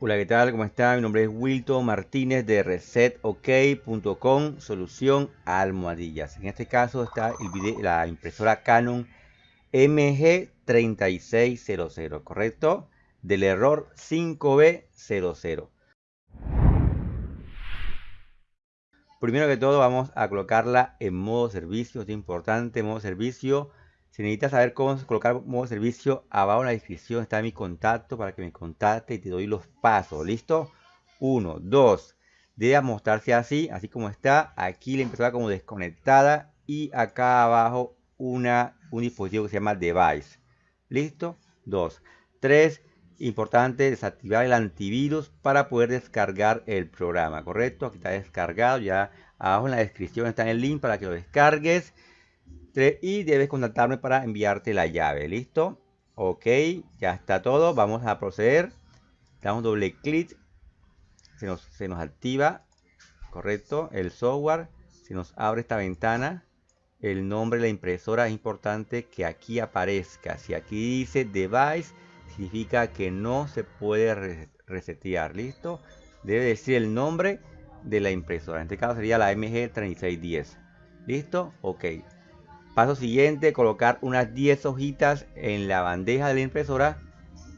Hola, ¿qué tal? ¿Cómo está? Mi nombre es Wilton Martínez de resetok.com, solución a almohadillas. En este caso está la impresora Canon MG3600, ¿correcto? Del error 5B00. Primero que todo vamos a colocarla en modo servicio, es importante, modo servicio si necesitas saber cómo colocar modo servicio, abajo en la descripción está mi contacto para que me contacte y te doy los pasos. ¿Listo? 1, 2. Debe mostrarse así, así como está. Aquí la impresora como desconectada y acá abajo una, un dispositivo que se llama device. ¿Listo? 2. 3. Importante desactivar el antivirus para poder descargar el programa, ¿correcto? Aquí está descargado, ya abajo en la descripción está el link para que lo descargues y debes contactarme para enviarte la llave. ¿Listo? Ok, ya está todo. Vamos a proceder. Damos doble clic. Se nos, activa. Correcto. El software. Se nos abre esta ventana. El nombre de la impresora es importante que aquí aparezca. Si aquí dice device, significa que no se puede resetear. ¿Listo? Debe decir el nombre de la impresora. En este caso sería la MG3610. ¿Listo? Ok. Paso siguiente, colocar unas 10 hojitas en la bandeja de la impresora.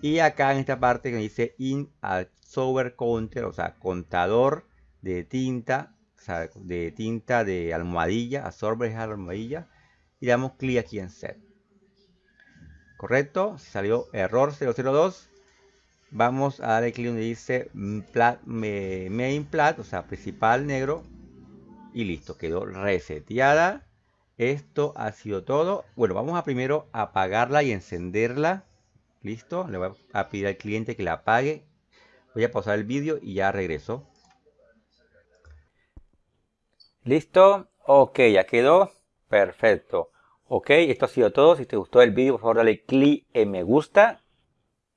Y acá en esta parte que dice In Sober Counter, o sea, contador de tinta, o sea, de tinta de almohadilla, absorber almohadilla. Y damos clic aquí en Set. Correcto, salió error 002. Vamos a darle clic donde dice Main Plat, o sea, principal negro. Y listo, quedó reseteada esto ha sido todo. Bueno, vamos a primero apagarla y encenderla. Listo. Le voy a pedir al cliente que la apague. Voy a pausar el vídeo y ya regreso. Listo. Ok, ya quedó. Perfecto. Ok, esto ha sido todo. Si te gustó el vídeo, por favor dale clic en me gusta.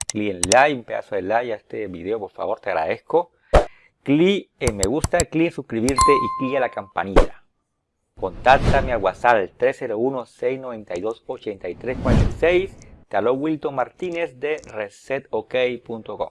Clic en like, un pedazo de like a este video, por favor, te agradezco. Clic en me gusta, clic en suscribirte y clic a la campanita. Contáctame al WhatsApp 301-692-8346. Te habló Wilton Martínez de resetok.com.